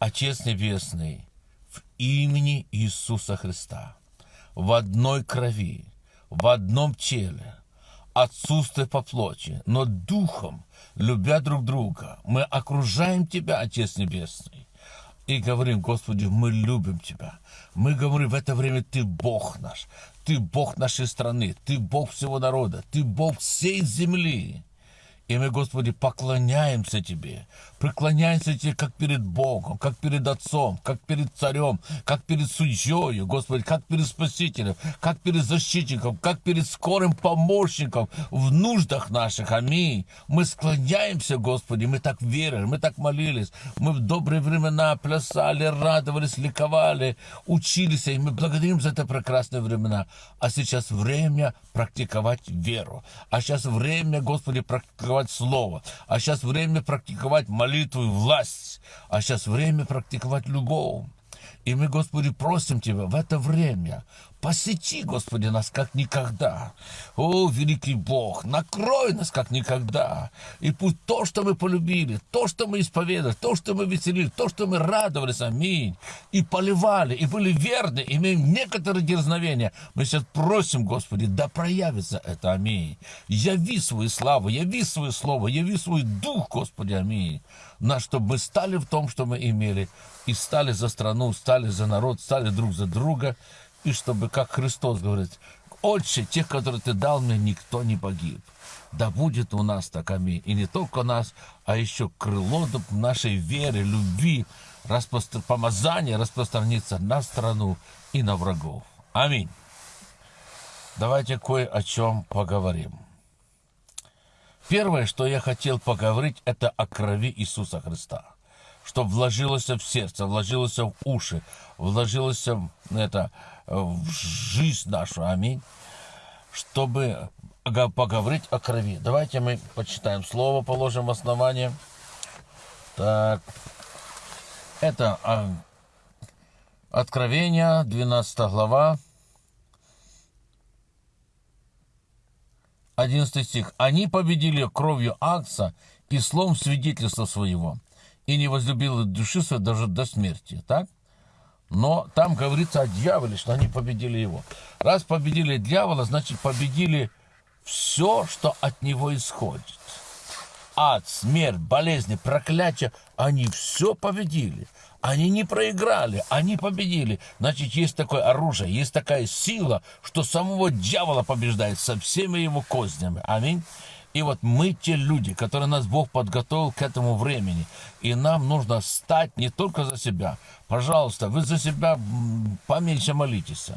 Отец Небесный, в имени Иисуса Христа, в одной крови, в одном теле, отсутствие по плоти, но духом, любя друг друга, мы окружаем Тебя, Отец Небесный, и говорим, Господи, мы любим Тебя. Мы говорим, в это время Ты Бог наш, Ты Бог нашей страны, Ты Бог всего народа, Ты Бог всей земли. И мы, Господи, поклоняемся Тебе, преклоняемся Тебе как перед Богом, как перед Отцом, как перед Царем, как перед Судьей, Господи, как перед Спасителем, как перед Защитником, как перед скорым помощником в нуждах наших. Аминь. Мы склоняемся, Господи, мы так верили, мы так молились, мы в добрые времена плясали, радовались, ликовали, учились, и мы благодарим за это прекрасные времена. А сейчас время практиковать веру. А сейчас время, Господи, практиковать Слово. А сейчас время практиковать молитву и власть. А сейчас время практиковать любовь. И мы, Господи, просим Тебя в это время Посети, Господи, нас как никогда. О, великий Бог, накрой нас как никогда. И пусть то, что мы полюбили, то, что мы исповедовали, то, что мы веселили, то, что мы радовались, аминь, и поливали, и были верны, имеем некоторые дерзновения, мы сейчас просим, Господи, да проявится это, аминь. Яви свою славу, яви свое слово, яви свой дух, Господи, аминь. На чтобы мы стали в том, что мы имели, и стали за страну, стали за народ, стали друг за друга, и чтобы, как Христос говорит, «Отче, тех, которые ты дал мне, никто не погиб». Да будет у нас так, аминь. И не только нас, а еще крыло нашей веры, любви, распостр... помазания распространится на страну и на врагов. Аминь. Давайте кое о чем поговорим. Первое, что я хотел поговорить, это о крови Иисуса Христа чтобы вложилось в сердце, вложилось в уши, вложилось в, это, в жизнь нашу. Аминь. Чтобы поговорить о крови. Давайте мы почитаем слово, положим в основание. Так. Это а, Откровение, 12 глава, 11 стих. Они победили кровью Акса и слом свидетельства своего и не возлюбил души своей даже до смерти, так? Но там говорится о дьяволе, что они победили его. Раз победили дьявола, значит победили все, что от него исходит. Ад, смерть, болезни, проклятие, они все победили. Они не проиграли, они победили. Значит, есть такое оружие, есть такая сила, что самого дьявола побеждает со всеми его кознями. Аминь. И вот мы те люди, которые нас Бог подготовил к этому времени. И нам нужно стать не только за себя. Пожалуйста, вы за себя поменьше молитесь.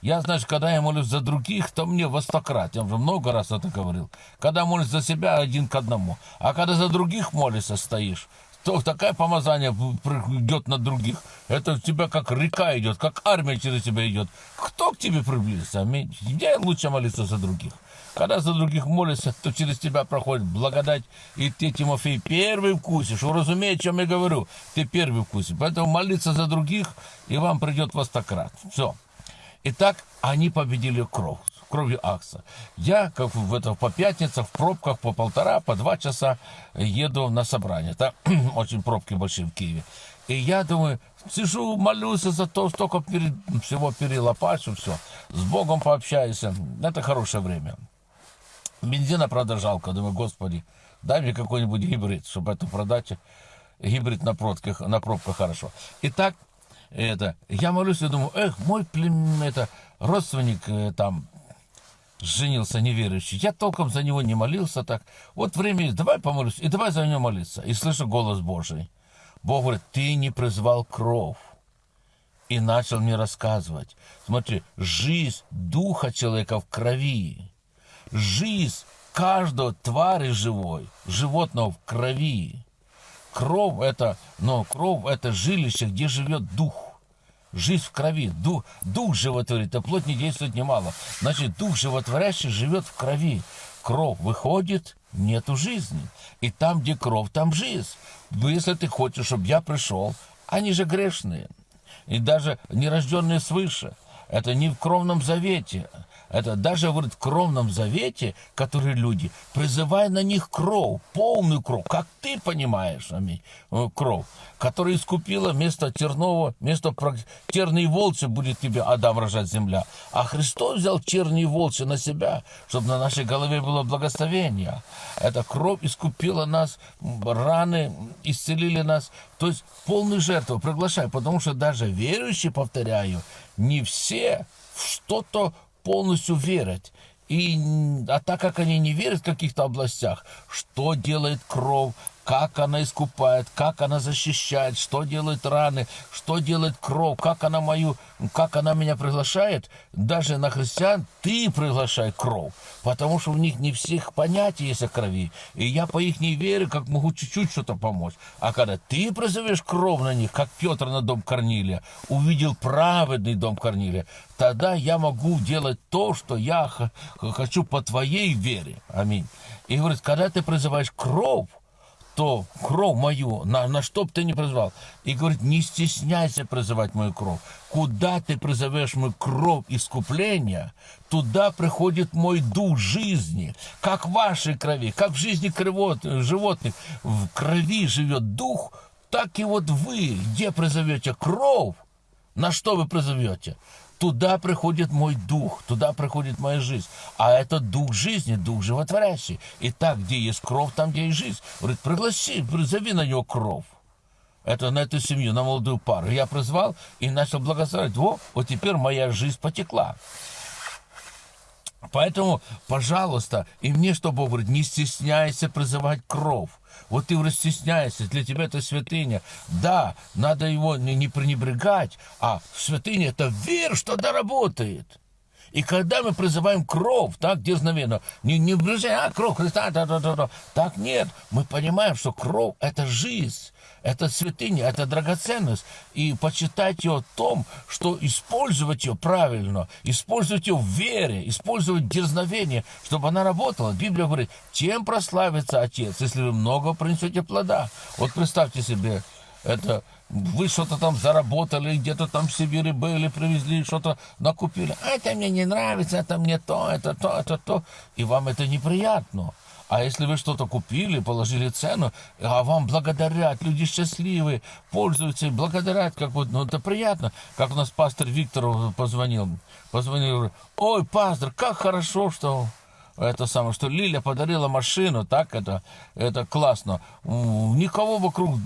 Я, знаешь, когда я молюсь за других, то мне во сто крат. Я уже много раз это говорил. Когда молюсь за себя, один к одному. А когда за других молишься, стоишь, то такое помазание идет на других. Это у тебя как река идет, как армия через тебя идет. Кто к тебе приблизится? Где лучше молиться за других? Когда за других молишься, то через тебя проходит благодать, и ты, Тимофей, первый вкусишь. Вы разумеете, о чем я говорю? Ты первый вкусишь. Поэтому молиться за других, и вам придет во стократ. Все. Итак, они победили кровь кровью Акса. Я, как в это, по пятницам, в пробках по полтора, по два часа еду на собрание. Это очень пробки большие в Киеве. И я думаю, сижу, молюсь за то, что только перед, всего перелопачу, все. С Богом пообщаюсь. Это хорошее время. Бензина, правда, жалко. Думаю, господи, дай мне какой-нибудь гибрид, чтобы это продать. Гибрид на пробках, на пробках хорошо. Итак, это, я молюсь и думаю, эх, мой плем, это, родственник э, там женился неверующий. Я толком за него не молился так. Вот время давай помолюсь, и давай за него молиться. И слышу голос Божий. Бог говорит, ты не призвал кровь. И начал мне рассказывать. Смотри, жизнь духа человека в крови жизнь каждого твари живой, животного в крови. Кровь это, но кровь это жилище, где живет дух. Жизнь в крови, дух, дух животворит, а плоть не действует немало. Значит, дух животворящий живет в крови. Кровь выходит, нету жизни. И там, где кровь, там жизнь. Если ты хочешь, чтобы я пришел, они же грешные. И даже нерожденные свыше. Это не в кровном завете. Это даже, говорит, в кровном завете, которые люди, призывай на них кровь, полную кровь, как ты понимаешь, аминь, э, кровь, которая искупила вместо тернового, вместо терной волчи будет тебе Адам рожать земля. А Христос взял черные волчи на себя, чтобы на нашей голове было благословение. Эта кровь искупила нас, раны исцелили нас. То есть полную жертву приглашай, потому что даже верующие, повторяю, не все что-то полностью верят. И, а так как они не верят в каких-то областях, что делает кровь, как она искупает, как она защищает, что делает раны, что делает кровь, как она мою, как она меня приглашает, даже на христиан ты приглашай кровь, потому что у них не всех понятий есть о крови, и я по их не как могу чуть-чуть что-то помочь. А когда ты призовешь кровь на них, как Петр на дом Корнилия, увидел праведный дом Корнилия, тогда я могу делать то, что я хочу по твоей вере. Аминь. И говорит, когда ты призываешь кровь, то кровь мою, на, на что бы ты ни призвал. И говорит, не стесняйся призывать мою кровь. Куда ты призовешь мою кровь искупления, туда приходит мой дух жизни. Как в вашей крови, как в жизни кровот, животных, в крови живет дух, так и вот вы, где призовете кровь, на что вы призовете? Туда приходит мой дух, туда приходит моя жизнь. А это дух жизни, дух животворящий. И так, где есть кровь, там, где есть жизнь. Говорит, пригласи, призови на него кровь. Это на эту семью, на молодую пару. Я призвал и начал благословить. Во, вот теперь моя жизнь потекла. Поэтому, пожалуйста, и мне, что Бог говорит, не стесняйся призывать кровь. Вот ты уже стесняешься, для тебя это святыня. Да, надо его не, не пренебрегать, а святыня это вера, что доработает. И когда мы призываем кровь, так, дерзновенно, не, не а, кровь Христа, да, да, да, да. так нет, мы понимаем, что кровь – это жизнь, это святыня, это драгоценность. И почитать ее о том, что использовать ее правильно, использовать ее в вере, использовать дерзновение, чтобы она работала. Библия говорит, чем прославится Отец, если вы много принесете плода. Вот представьте себе, это вы что-то там заработали, где-то там в Сибири были, привезли, что-то накупили. А это мне не нравится, это мне то, это то, это то. И вам это неприятно. А если вы что-то купили, положили цену, а вам благодарят, люди счастливые, пользуются благодарят, как вот, ну это приятно. Как у нас пастор Виктор позвонил, позвонил, ой, пастор, как хорошо, что это самое, что Лиля подарила машину, так, это, это классно. Никого вокруг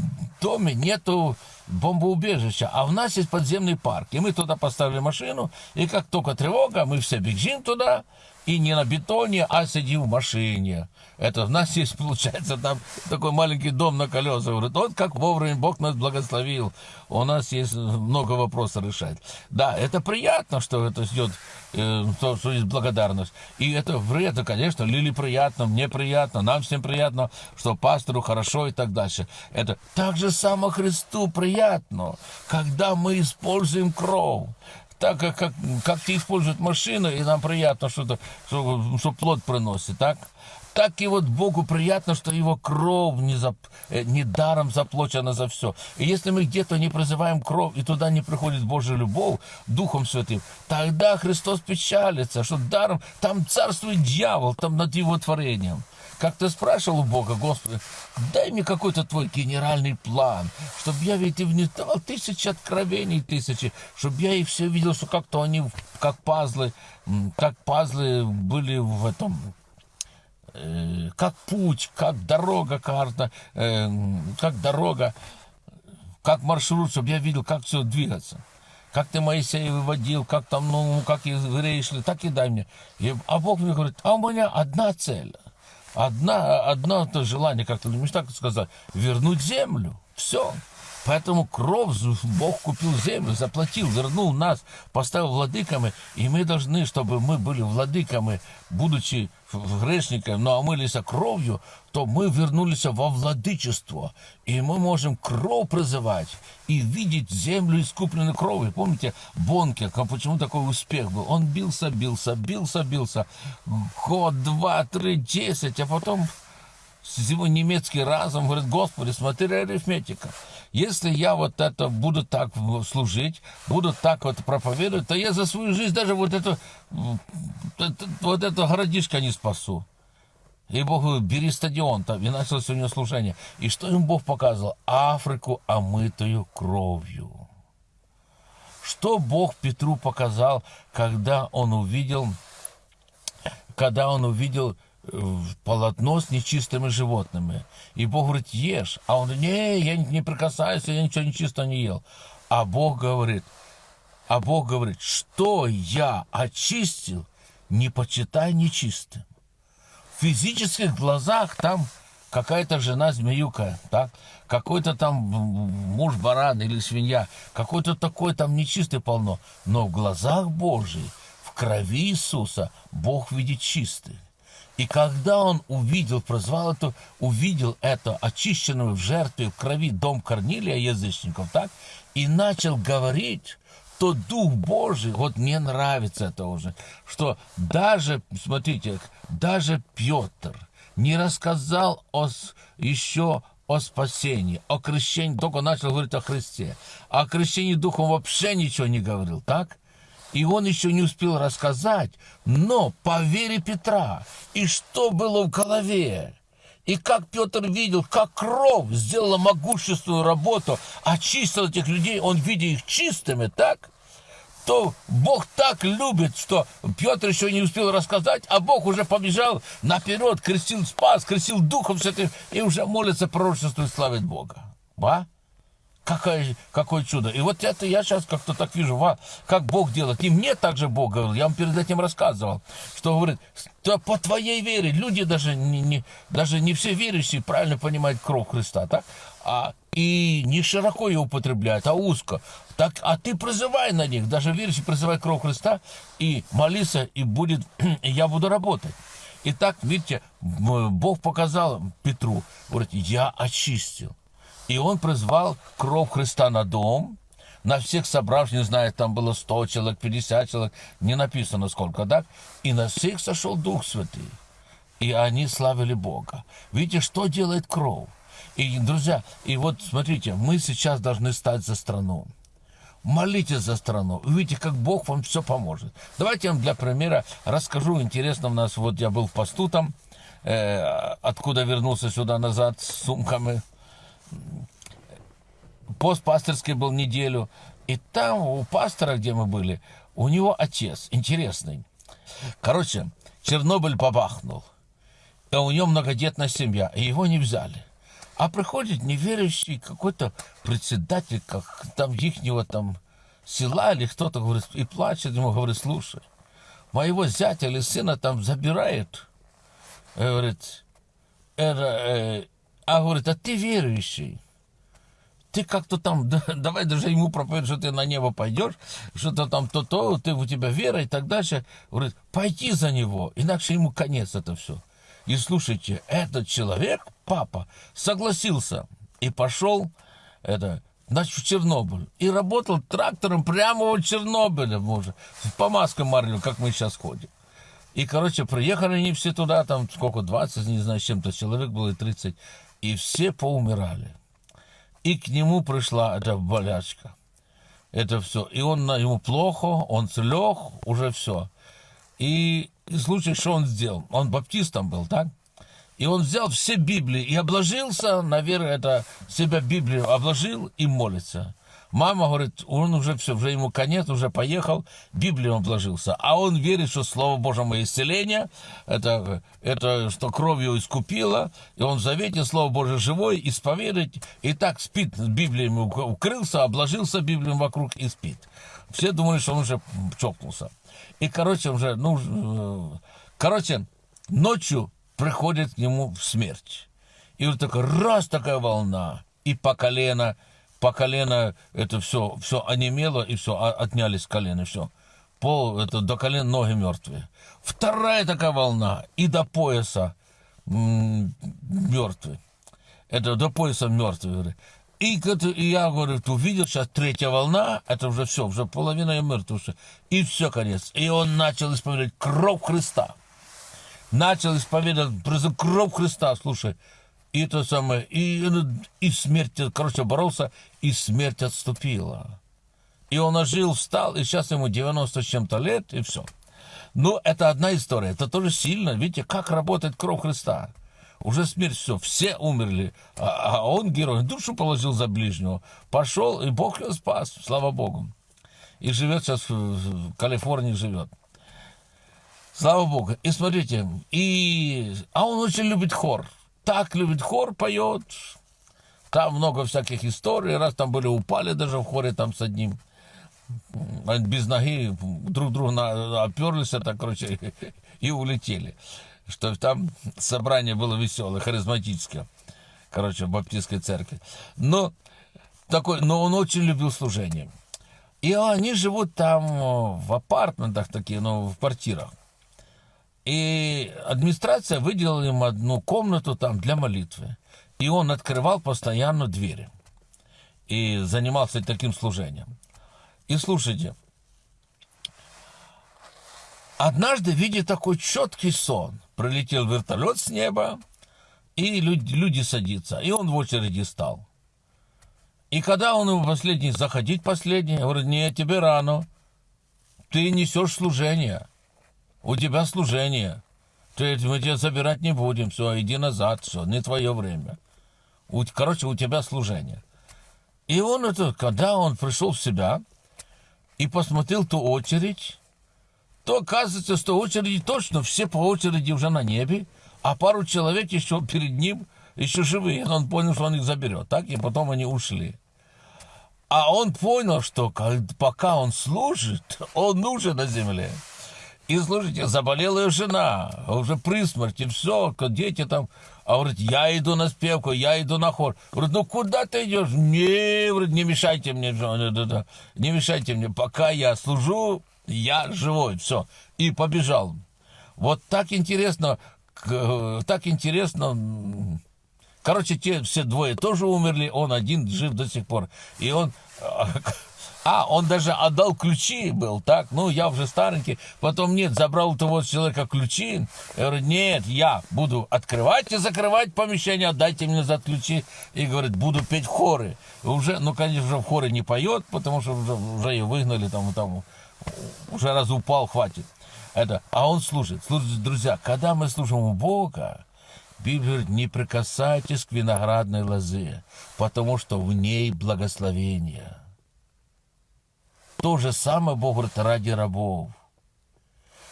доме нету бомбоубежища, а у нас есть подземный парк. И мы туда поставили машину, и как только тревога, мы все бежим туда, и не на бетоне, а сидим в машине. Это у нас есть, получается, там такой маленький дом на колесах. Говорит, вот как вовремя Бог нас благословил. У нас есть много вопросов решать. Да, это приятно, что это идет, э, то, что есть благодарность. И это вред, конечно, Лили приятно, мне приятно, нам всем приятно, что пастору хорошо и так дальше. Это так же само Христу приятно, когда мы используем кровь так как, как, как ты используют машину, и нам приятно, что, что, что плод приносит, так? Так и вот Богу приятно, что его кровь не, зап, э, не даром заплачена за все. И если мы где-то не призываем кровь, и туда не приходит Божья любовь Духом Святым, тогда Христос печалится, что даром там царствует дьявол, там над его творением. Как ты спрашивал у Бога, Господи, дай мне какой-то твой генеральный план, чтобы я ведь и внедрял тысячи откровений, тысячи, чтобы я и все видел, что как-то они, как пазлы, как пазлы были в этом, э, как путь, как дорога карта, э, как дорога, как маршрут, чтобы я видел, как все двигаться как ты Моисея выводил, как там, ну, как евреи шли, так и дай мне. И, а Бог мне говорит, а у меня одна цель. Одна, одно то желание, как-то не так сказать, вернуть землю. Все. Поэтому кровь Бог купил землю, заплатил, вернул нас, поставил владыками, и мы должны, чтобы мы были владыками, будучи грешниками, но омылись кровью, то мы вернулись во владычество, и мы можем кровь призывать и видеть землю искупленной кровью. Помните, Бонке, почему такой успех был? Он бился, бился, бился, бился, год, два, три, десять, а потом его немецкий разум, говорит, Господи, смотри, арифметика. Если я вот это буду так служить, буду так вот проповедовать, то я за свою жизнь даже вот это, вот это городишко не спасу. И Бог говорит, бери стадион, там, и началось у него служение. И что им Бог показывал? Африку, омытую кровью. Что Бог Петру показал, когда он увидел, когда он увидел полотно с нечистыми животными. И Бог говорит, ешь. А он, не, я не прикасаюсь, я ничего нечисто не ел. А Бог говорит, а Бог говорит, что я очистил, не почитай нечистым в физических глазах там какая-то жена змеюка, так? какой-то там муж баран или свинья, какой-то такой там нечистый полно. Но в глазах Божьих, в крови Иисуса, Бог видит чистый. И когда он увидел, прозвал это, увидел это очищенного в жертве в крови дом Корнилия язычников, так, и начал говорить, то Дух Божий, вот мне нравится это уже, что даже, смотрите, даже Петр не рассказал о, еще о спасении, о крещении, только начал говорить о Христе. О крещении Духом вообще ничего не говорил, так? И он еще не успел рассказать, но по вере Петра, и что было в голове, и как Петр видел, как кровь сделала могущественную работу, очистила этих людей, он, видя их чистыми, так? То Бог так любит, что Петр еще не успел рассказать, а Бог уже побежал наперед, крестил спас, крестил духом святым, и уже молится пророчеству и славит Бога. А? Какое, какое чудо. И вот это я сейчас как-то так вижу, ва, как Бог делает. И мне также Бог говорил, я вам перед этим рассказывал, что говорит, что по твоей вере, люди даже не, не, даже не все верующие правильно понимают кровь Христа, так? А, и не широко ее употребляют, а узко. Так, а ты призывай на них, даже верующий призывай кровь Христа, и молиться, и будет, и я буду работать. Итак, видите, Бог показал Петру, говорит, я очистил. И он призвал кровь Христа на дом, на всех собравших, не знаю, там было 100 человек, 50 человек, не написано сколько, так? И на всех сошел Дух Святый. И они славили Бога. Видите, что делает кровь? И, друзья, и вот смотрите, мы сейчас должны стать за страну. Молитесь за страну. Увидите, как Бог вам все поможет. Давайте я вам для примера расскажу. Интересно, у нас вот я был в посту там, э, откуда вернулся сюда назад с сумками пост пасторский был неделю, и там у пастора, где мы были, у него отец интересный. Короче, Чернобыль побахнул, и у него многодетная семья, и его не взяли. А приходит неверующий какой-то председатель, как там ихнего там села или кто-то, говорит, и плачет ему, говорит, слушай, моего зятя или сына там забирают. И говорит, э, а говорит, а ты верующий ты как-то там, да, давай даже ему проповедуешь, что ты на небо пойдешь, что-то там то-то, ты, у тебя вера и так дальше. Говорит, пойди за него, иначе ему конец это все. И слушайте, этот человек, папа, согласился и пошел это, значит, в Чернобыль. И работал трактором прямо в Чернобыле, боже, по маскам марлю, как мы сейчас ходим. И, короче, приехали они все туда, там сколько, 20, не знаю, чем-то человек было, и 30, и все поумирали и к нему пришла эта болячка. Это все. И он, ему плохо, он слег, уже все. И, и случай, что он сделал? Он баптистом был, так? И он взял все Библии и обложился, наверное, это себя Библию обложил и молится. Мама говорит, он уже все, уже ему конец, уже поехал, Библию он вложился. А он верит, что Слово Божье мое исцеление, это, это что кровью искупило, и он в завете Слово Божье живой, исповедует, и так спит, Библией укрылся, обложился Библией вокруг и спит. Все думали, что он уже чокнулся. И, короче, уже, ну, э, короче, ночью приходит к нему смерть. И вот такая раз такая волна, и по колено, по колено это все, все онемело, и все, отнялись с все. Пол, это до колен ноги мертвые. Вторая такая волна, и до пояса мертвый. Это до пояса мертвый. И, и я говорю, ты увидел, сейчас третья волна, это уже все, уже половина я мертв уже. И все, конец. И он начал исповедовать кровь Христа. начал исповедовать кровь Христа, слушай, и то самое, и, и смерть, короче, боролся, и смерть отступила. И он ожил, встал, и сейчас ему 90 с чем-то лет, и все. Ну, это одна история, это тоже сильно, видите, как работает кровь Христа. Уже смерть, все, все умерли, а, а он герой, душу положил за ближнего, пошел, и Бог его спас, слава Богу. И живет сейчас в Калифорнии, живет. Слава Богу. И смотрите, и... а он очень любит хор. Так любит хор, поет. Там много всяких историй. Раз там были, упали даже в хоре там с одним. Без ноги друг друга оперлись, это, короче, и улетели. Что там собрание было веселое, харизматическое. Короче, в баптистской церкви. Но, такой, но он очень любил служение. И они живут там в апартментах такие, ну, в квартирах. И администрация выделила им одну комнату там для молитвы. И он открывал постоянно двери. И занимался таким служением. И слушайте, однажды, видя такой четкий сон, пролетел вертолет с неба, и люди, люди садятся. И он в очереди стал. И когда он ему последний, заходить последний, говорит, нет, тебе рано. Ты несешь служение у тебя служение. Ты, мы тебя забирать не будем, все, иди назад, все, не твое время. У, короче, у тебя служение. И он это, когда он пришел в себя и посмотрел ту очередь, то оказывается, что очереди точно все по очереди уже на небе, а пару человек еще перед ним еще живые. Он понял, что он их заберет. Так, и потом они ушли. А он понял, что пока он служит, он нужен на земле. И слушайте, заболела ее жена, уже при смерти, все, дети там. А говорит, я иду на спевку, я иду на хор. Говорит, ну куда ты идешь? Не, говорит, не мешайте мне, не мешайте мне, пока я служу, я живой, все. И побежал. Вот так интересно, так интересно. Короче, те все двое тоже умерли, он один жив до сих пор. И он а, он даже отдал ключи был, так? Ну, я уже старенький. Потом нет, забрал у того человека ключи. Я говорю, нет, я буду открывать и закрывать помещение, отдайте мне за ключи. И говорит, буду петь хоры. Уже, ну, конечно, уже в хоре не поет, потому что уже, уже ее выгнали, там, там, уже раз упал, хватит. Это, а он служит. Слушайте, друзья, когда мы служим у Бога, Библия говорит, не прикасайтесь к виноградной лозе, потому что в ней благословение. То же самое Бог говорит ради рабов.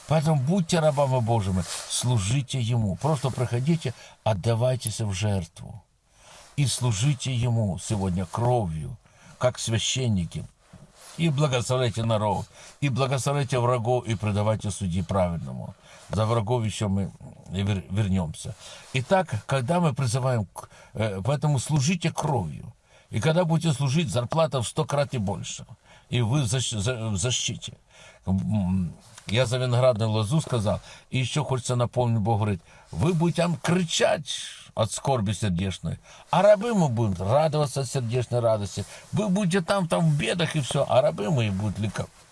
Поэтому будьте рабами Божьими, служите Ему. Просто проходите, отдавайтесь в жертву. И служите Ему сегодня кровью, как священники. И благословляйте народ, и благословляйте врагов, и предавайте судьи правильному. За врагов еще мы вернемся. Итак, когда мы призываем, э, поэтому служите кровью. И когда будете служить, зарплата в сто крат и больше – и вы в защите. Я за виноградную лозу сказал, и еще хочется напомнить, Бог говорит, вы будете там кричать от скорби сердечной, а рабы мы будем радоваться от сердечной радости. Вы будете там, там в бедах и все, а рабы мы будут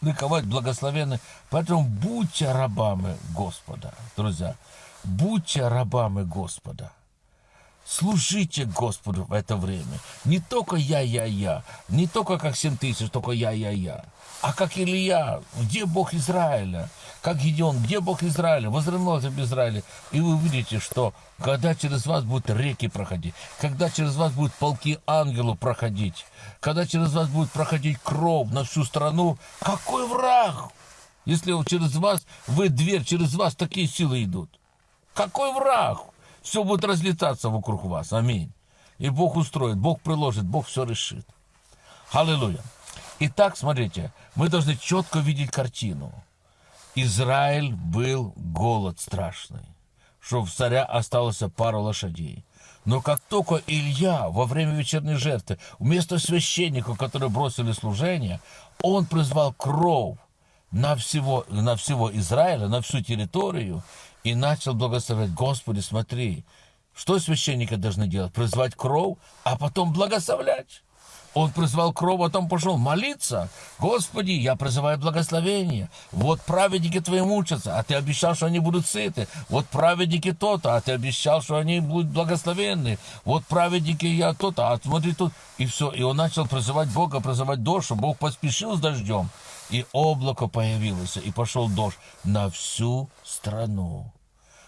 ликовать, благословенны. Поэтому будьте рабами Господа, друзья. Будьте рабами Господа. Служите Господу в это время. Не только я-я-я, не только как 7 тысяч, только я-я-я, а как Илья, где Бог Израиля, как Гедеон, где Бог Израиля, возродился в Израиле. И вы увидите, что когда через вас будут реки проходить, когда через вас будут полки ангелов проходить, когда через вас будет проходить кровь на всю страну, какой враг? Если через вас, вы дверь, через вас такие силы идут. Какой враг? Все будет разлетаться вокруг вас. Аминь. И Бог устроит, Бог приложит, Бог все решит. Аллилуйя. Итак, смотрите, мы должны четко видеть картину. Израиль был голод страшный, что в царя осталось пара лошадей. Но как только Илья во время вечерней жертвы, вместо священников, которые бросили служение, он призвал кровь на всего, на всего Израиля, на всю территорию, и начал благословлять. Господи, смотри, что священники должны делать? Призвать кровь, а потом благословлять. Он призвал кровь, а потом пошел молиться. Господи, я призываю благословение. Вот праведники твои мучатся, а ты обещал, что они будут сыты. Вот праведники то-то, а ты обещал, что они будут благословенны. Вот праведники я то-то, а смотри тут. И все. И он начал призывать Бога, призывать дождь, чтобы Бог поспешил с дождем. И облако появилось, и пошел дождь на всю страну.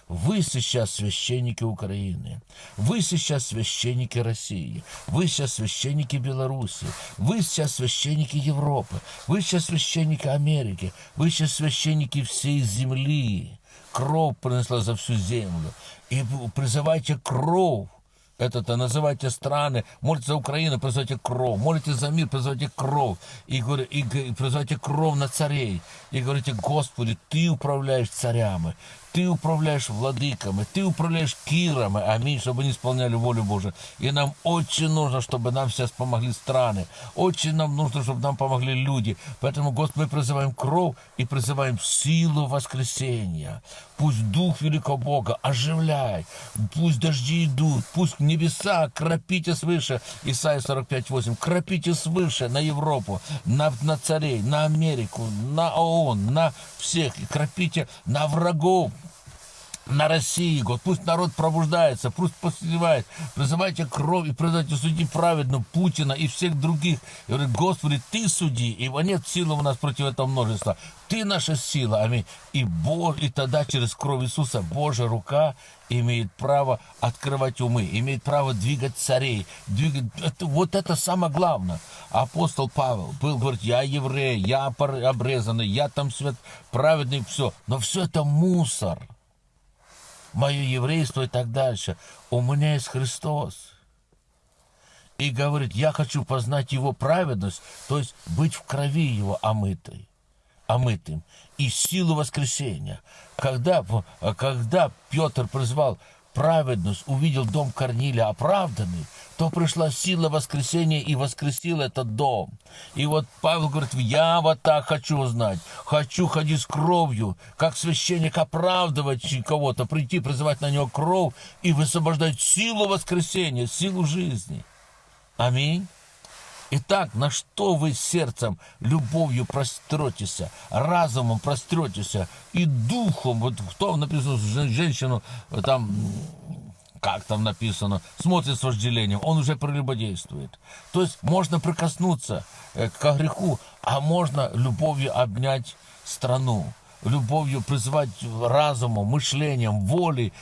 Вы сейчас священники Украины, вы сейчас священники России, вы сейчас священники Беларуси, вы сейчас священники Европы, вы сейчас священники Америки, вы сейчас священники всей земли. Кровь принесла за всю землю. И призывайте кровь это-то называйте страны, молитесь за Украину, призывайте кровь, молитесь за мир, призывайте кровь, и, и, и призывайте кровь на царей, и говорите, Господи, Ты управляешь царями, ты управляешь владыками, ты управляешь кирами, аминь, чтобы они исполняли волю Божию. И нам очень нужно, чтобы нам сейчас помогли страны. Очень нам нужно, чтобы нам помогли люди. Поэтому, Господи, мы призываем кровь и призываем силу воскресения. Пусть Дух Великого Бога оживляй. Пусть дожди идут. Пусть небеса кропите свыше. Исайя 45.8. Кропите свыше на Европу, на, на царей, на Америку, на ООН, на всех. И кропите на врагов на России, год. Пусть народ пробуждается, пусть посливает. Призывайте кровь и призывайте судить праведно Путина и всех других. И говорит, Господи, Ты суди, ибо нет силы у нас против этого множества. Ты наша сила, аминь. И, Бог, и тогда через кровь Иисуса Божья рука имеет право открывать умы, имеет право двигать царей. Двигать... Это, вот это самое главное. Апостол Павел был, говорит, я еврей, я обрезанный, я там свет праведный, все. Но все это мусор мое еврейство и так дальше. У меня есть Христос. И говорит, я хочу познать Его праведность, то есть быть в крови Его омытой, омытым, и силу воскресения. Когда, когда Петр призвал праведность, увидел дом Корнилия оправданный, то пришла сила воскресения и воскресил этот дом. И вот Павел говорит, я вот так хочу узнать, хочу ходить с кровью, как священник оправдывать кого-то, прийти, призывать на него кровь и высвобождать силу воскресения, силу жизни. Аминь. Итак, на что вы сердцем, любовью простретесь, разумом простретесь и духом, вот кто написано, женщину там как там написано, смотрит с вожделением, он уже прелюбодействует. То есть можно прикоснуться э, к греху, а можно любовью обнять страну, любовью призывать разумом, мышлением, волей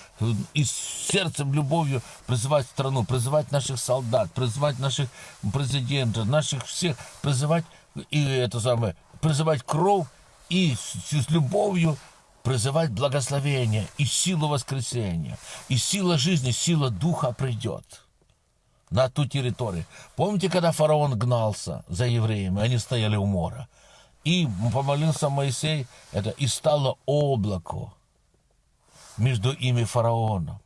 и сердцем любовью призывать страну, призывать наших солдат, призывать наших президентов, наших всех, призывать и это самое, призывать кровь и с, с любовью призывать благословение и силу воскресения, и сила жизни, сила духа придет на ту территорию. Помните, когда фараон гнался за евреями, они стояли у мора, и помолился Моисей, это и стало облако между ими фараоном.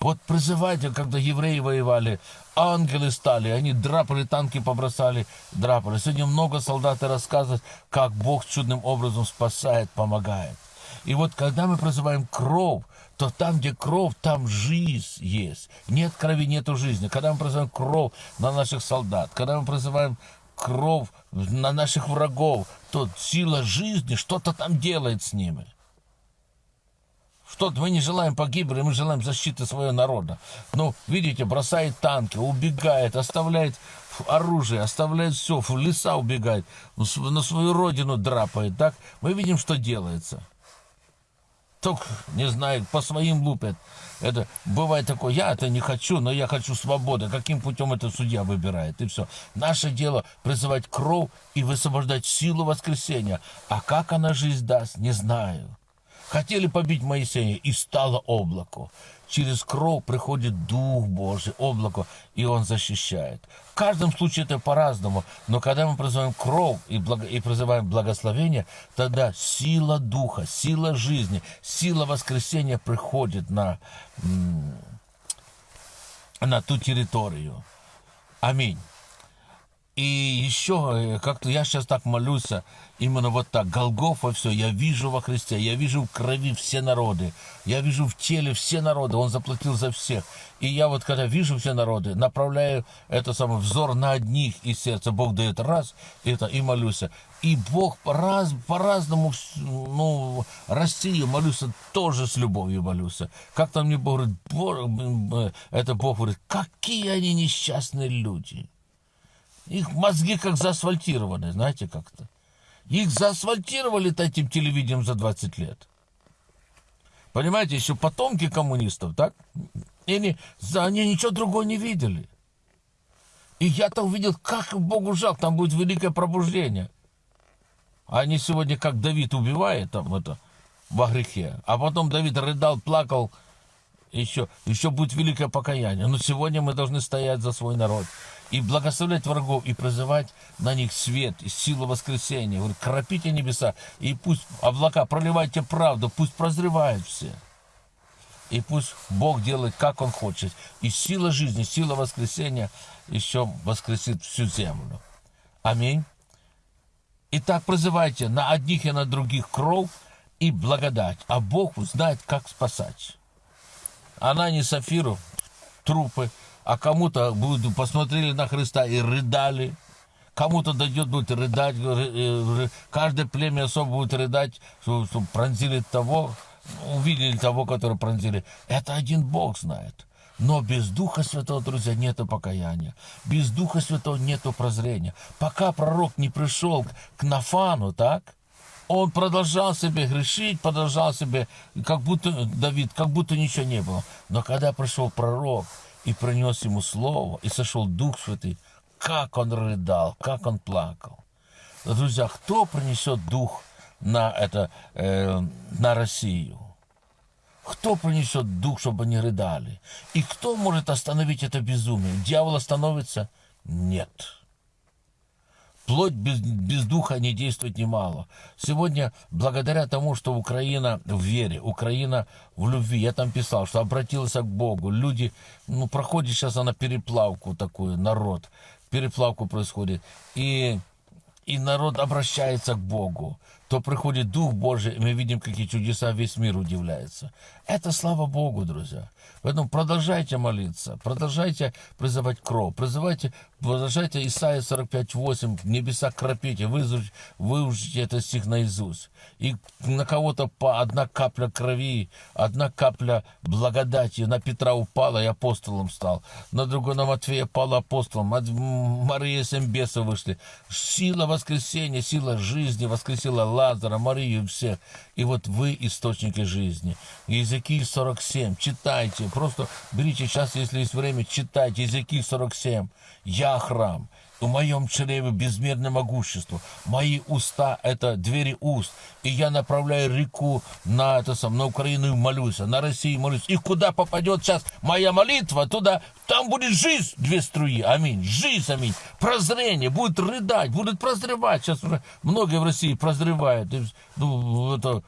Вот призывайте, когда евреи воевали, ангелы стали, они драпали, танки побросали, драпали. Сегодня много солдат рассказывают, как Бог чудным образом спасает, помогает. И вот когда мы призываем кровь, то там, где кровь, там жизнь есть. Нет крови, нету жизни. Когда мы призываем кровь на наших солдат, когда мы призываем кровь на наших врагов, то сила жизни что-то там делает с ними. Что-то мы не желаем погибели, мы желаем защиты своего народа. Но, видите, бросает танки, убегает, оставляет оружие, оставляет все, в леса убегает, на свою родину драпает. Так мы видим, что делается. Только, не знаю, по своим лупят. Это бывает такое, я это не хочу, но я хочу свободы. Каким путем это судья выбирает, и все. Наше дело призывать кровь и высвобождать силу воскресения. А как она жизнь даст, не знаю. Хотели побить Моисея, и стало облако. Через кровь приходит Дух Божий, облако, и Он защищает. В каждом случае это по-разному, но когда мы призываем кровь и, благо, и призываем благословение, тогда сила Духа, сила жизни, сила воскресения приходит на, на ту территорию. Аминь. И еще э, как-то я сейчас так молюсь, а, именно вот так, Голгофа все, я вижу во Христе, я вижу в крови все народы, я вижу в теле все народы, Он заплатил за всех. И я вот когда вижу все народы, направляю это самый взор на одних из сердца, Бог дает раз, это, и молюсь. И Бог раз, по-разному, ну, Россию молюсь, тоже с любовью молюсь. Как там мне Бог говорит, Бог, это Бог говорит, какие они несчастные люди. Их мозги как заасфальтированы, знаете как-то. Их заасфальтировали этим телевидением за 20 лет. Понимаете, еще потомки коммунистов, так? И они, они ничего другого не видели. И я-то увидел, как Богу жалко, там будет великое пробуждение. А они сегодня, как Давид убивает там это, во грехе, а потом Давид рыдал, плакал, еще, еще будет великое покаяние. Но сегодня мы должны стоять за свой народ и благословлять врагов, и призывать на них свет, и силу воскресения. Говорит, кропите небеса, и пусть облака, проливайте правду, пусть прозревают все. И пусть Бог делает, как Он хочет. И сила жизни, сила воскресения еще воскресит всю землю. Аминь. Итак, призывайте на одних и на других кров и благодать, а Бог знает, как спасать. Она не Сафиру, трупы, а кому-то будут посмотрели на Христа и рыдали. Кому-то дойдет, будет рыдать, э, каждое племя особо будет рыдать, что, что пронзили того, увидели того, который пронзили. Это один Бог знает. Но без Духа Святого, друзья, нет покаяния. Без Духа Святого нет прозрения. Пока пророк не пришел к Нафану, так, он продолжал себе грешить, продолжал себе, как будто, Давид, как будто ничего не было. Но когда пришел пророк, и принес ему слово, и сошел Дух Святый, как он рыдал, как он плакал. Друзья, кто принесет Дух на, это, э, на Россию? Кто принесет Дух, чтобы они рыдали? И кто может остановить это безумие? Дьявол остановится? Нет. Плоть без, без духа не действует немало. Сегодня, благодаря тому, что Украина в вере, Украина в любви, я там писал, что обратилась к Богу, люди, ну, проходит сейчас она переплавку такую, народ, переплавку происходит, и, и народ обращается к Богу то приходит Дух Божий, и мы видим, какие чудеса весь мир удивляется. Это слава Богу, друзья. Поэтому продолжайте молиться, продолжайте призывать кровь, призывайте, продолжайте Исайя 45.8, небеса кропите, выучите, выучите этот стих наизусть. И на кого-то по одна капля крови, одна капля благодати на Петра упала и апостолом стал. На другой на Матфея пала апостолом. Мария Сембеса вышли. Сила воскресения, сила жизни воскресила Лазара, Марию, всех. И вот вы источники жизни. Языки 47, читайте. Просто берите сейчас, если есть время, читайте. Языки 47. Я храм в моем чреве безмерное могущество. Мои уста — это двери уст. И я направляю реку на, это сам, на Украину и молюсь, на Россию молюсь. И куда попадет сейчас моя молитва, туда, там будет жизнь, две струи. Аминь. Жизнь, аминь. Прозрение. Будет рыдать, будет прозревать. Сейчас уже многие в России прозревают. Ну, это,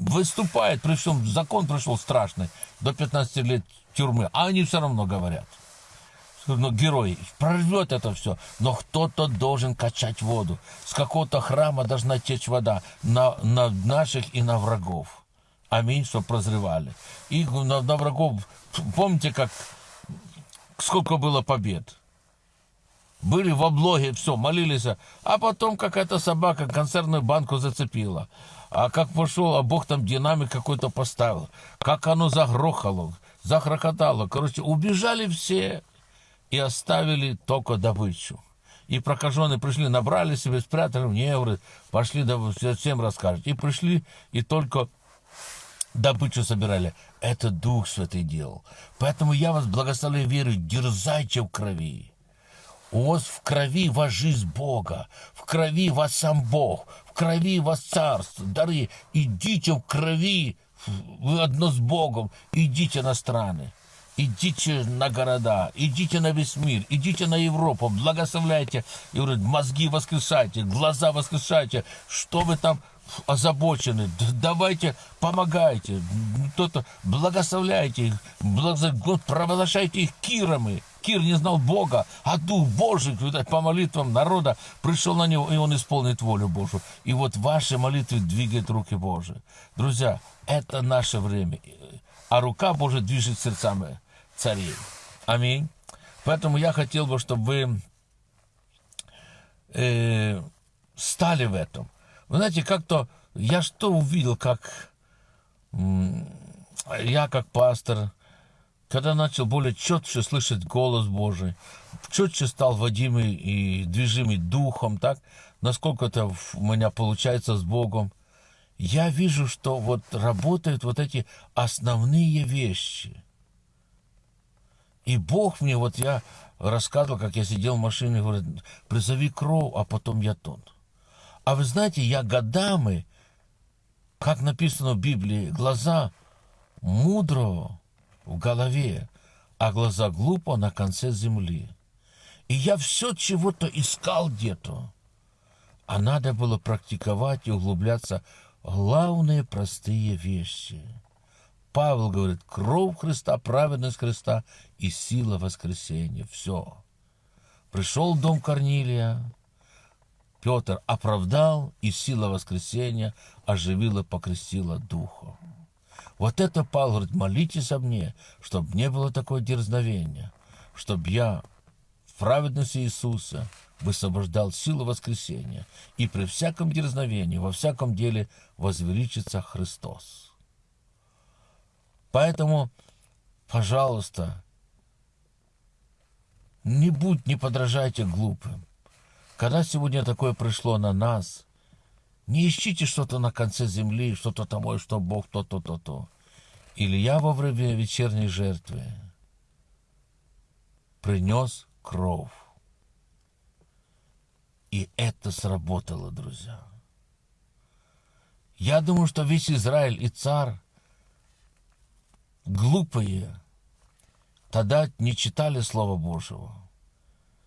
выступает, причем закон пришел страшный, до 15 лет тюрьмы. А они все равно говорят ну, герой, прорвет это все, но кто-то должен качать воду. С какого-то храма должна течь вода на, на наших и на врагов. Аминь, что прозревали. И на, на врагов, помните, как сколько было побед? Были в облоге, все, молились, а потом какая-то собака консервную банку зацепила. А как пошел, а Бог там динамик какой-то поставил. Как оно загрохало, захрохотало. Короче, убежали все и оставили только добычу. И прокаженные пришли, набрали себе, спрятали в евро, пошли, всем расскажут. И пришли, и только добычу собирали. Это Дух Святый делал. Поэтому я вас благословляю веру, дерзайте в крови. У вас в крови вас жизнь Бога, в крови вас сам Бог, в крови вас царство, дары. Идите в крови, вы одно с Богом, идите на страны идите на города, идите на весь мир, идите на Европу, благословляйте, и говорит, мозги воскрешайте, глаза воскрешайте, что вы там, озабочены, давайте помогайте, кто-то благословляйте их, благо- вот провозглашайте их кирами. Кир не знал Бога, а Дух Божий, по молитвам народа пришел на него, и он исполнит волю Божию. И вот ваши молитвы двигают руки Божии. Друзья, это наше время. А рука Божия движет сердцами царей. Аминь. Поэтому я хотел бы, чтобы вы э, стали в этом. Вы знаете, как-то я что увидел, как я как пастор, когда начал более четче слышать голос Божий, четче стал водимый и движимый духом, так, насколько это у меня получается с Богом, я вижу, что вот работают вот эти основные вещи. И Бог мне, вот я рассказывал, как я сидел в машине, говорит, призови кровь, а потом я тот. А вы знаете, я годами, как написано в Библии, глаза мудрого в голове, а глаза глупо на конце земли. И я все чего-то искал где-то. А надо было практиковать и углубляться главные простые вещи. Павел говорит, кровь Христа, праведность Христа и сила воскресения. Все. Пришел в дом Корнилия, Петр оправдал, и сила воскресения оживила, покрестила духом. Вот это Павел говорит, молитесь о мне, чтобы не было такое дерзновения, чтобы я в праведности Иисуса высвобождал силу воскресения, и при всяком дерзновении, во всяком деле возвеличится Христос. Поэтому, пожалуйста, не будь, не подражайте глупым. Когда сегодня такое пришло на нас, не ищите что-то на конце земли, что-то ой, что Бог то-то, то-то. Илья во время вечерней жертвы принес кровь. И это сработало, друзья. Я думаю, что весь Израиль и царь глупые тогда не читали Слова Божьего.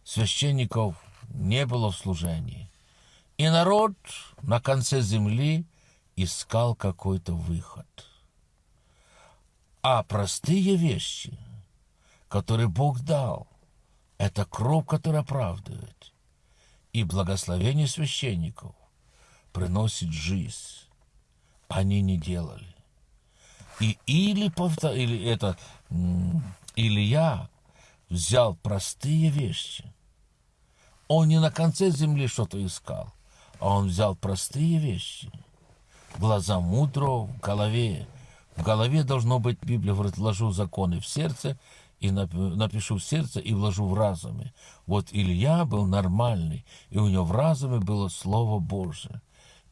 Священников не было в служении. И народ на конце земли искал какой-то выход. А простые вещи, которые Бог дал, это кровь, которая оправдывает. И благословение священников приносит жизнь. Они не делали. И или, повтор... или это Илья взял простые вещи. Он не на конце земли что-то искал, а он взял простые вещи. Глаза мудрого в голове. В голове должно быть, Библия говорит, вложу законы в сердце, и нап- напишу в сердце, и вложу в разуме. Вот Илья был нормальный, и у него в разуме было Слово Божие.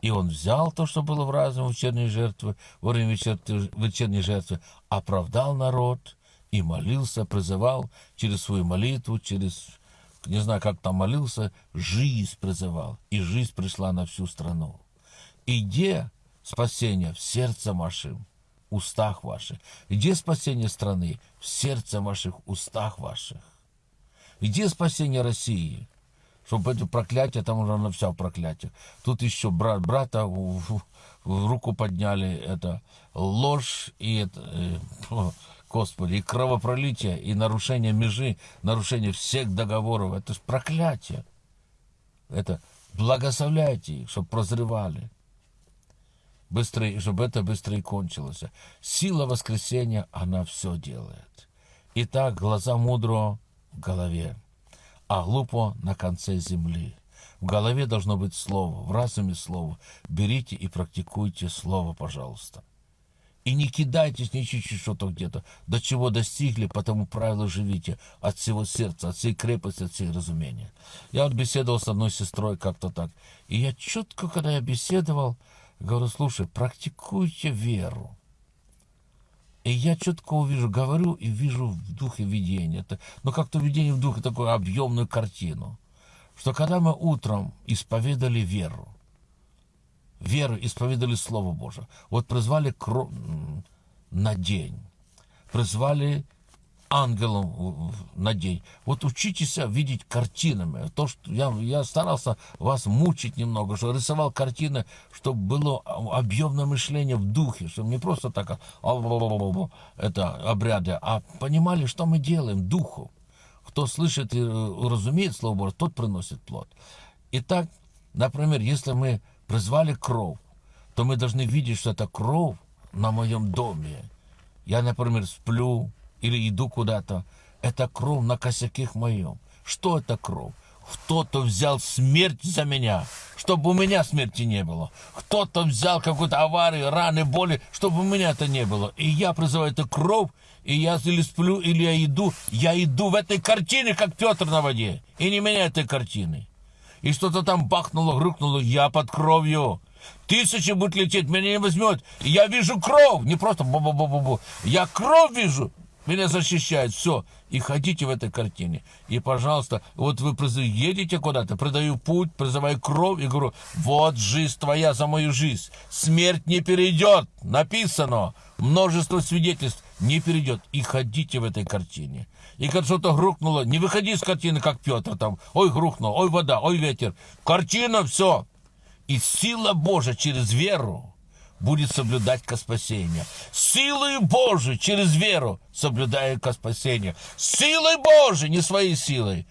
И он взял то, что было в разуме вечерней жертвы, во время вечер- вечерней жертвы, оправдал народ и молился, призывал через свою молитву, через, не знаю, как там молился, жизнь призывал. И жизнь пришла на всю страну. И где спасение? В сердце вашем, устах ваших. Где спасение страны? В сердце ваших, устах ваших. Где спасение России? Чтобы это проклятие, там уже на все проклятие. Тут еще брат брата в, руку подняли, это ложь и это, э, о, Господи, и кровопролитие, и нарушение межи, нарушение всех договоров. Это же проклятие. Это благословляйте их, чтобы прозревали. Быстрее, чтобы это быстрее кончилось. Сила воскресения, она все делает. Итак, глаза мудрого в голове, а глупо на конце земли. В голове должно быть слово, в разуме слово. Берите и практикуйте слово, пожалуйста. И не кидайтесь ни чуть-чуть что-то где-то. До чего достигли, по тому правилу живите. От всего сердца, от всей крепости, от всей разумения. Я вот беседовал с одной сестрой как-то так. И я четко, когда я беседовал, говорю, слушай, практикуйте веру. И я четко увижу, говорю и вижу в духе видения. Это, ну, как-то видение в духе, такую объемную картину. Что когда мы утром исповедали веру, веру, исповедали Слово Божие, вот призвали на день, призвали ангелом на день. Вот учитесь видеть картинами. То, что я, я старался вас мучить немного, что рисовал картины, чтобы было объемное мышление в духе, чтобы не просто так а, это обряды, а понимали, что мы делаем духу. Кто слышит и э, разумеет Слово Божье, тот приносит плод. Итак, например, если мы призвали кровь, то мы должны видеть, что это кровь на моем доме. Я, например, сплю или иду куда-то. Это кровь на косяке моем. Что это кровь? Кто-то взял смерть за меня, чтобы у меня смерти не было. Кто-то взял какую-то аварию, раны, боли, чтобы у меня это не было. И я призываю эту кровь, и я или сплю, или я иду. Я иду в этой картине, как Петр на воде. И не меня этой картины. И что-то там бахнуло, грюкнуло, я под кровью. Тысячи будет лететь, меня не возьмет. Я вижу кровь, не просто бу-бу-бу-бу-бу. Я кровь вижу, меня защищает, все. И ходите в этой картине. И, пожалуйста, вот вы едете куда-то, продаю путь, призываю кровь и говорю, вот жизнь твоя за мою жизнь. Смерть не перейдет, написано. Множество свидетельств не перейдет. И ходите в этой картине. И когда что-то грукнуло, не выходи из картины, как Петр там. Ой, грукнул, ой, вода, ой, ветер. Картина, все. И сила Божия через веру будет соблюдать ко спасению. Силой Божией через веру соблюдаю ко спасению. Силой Божией, не своей силой.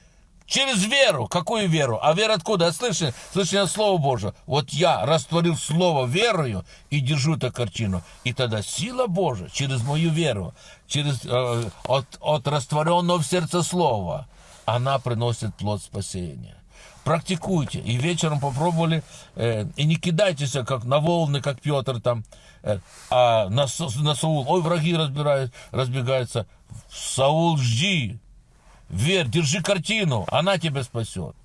Через веру. Какую веру? А вера откуда? От слышания, слышания Слова Божьего. Вот я растворил Слово верою и держу эту картину. И тогда сила Божия через мою веру, через, э, от, от растворенного в сердце Слова, она приносит плод спасения практикуйте. И вечером попробовали, э, и не кидайтесь, как на волны, как Петр там, э, а на, на Саул, ой, враги разбирают, разбегаются. Саул, жди, верь, держи картину, она тебя спасет.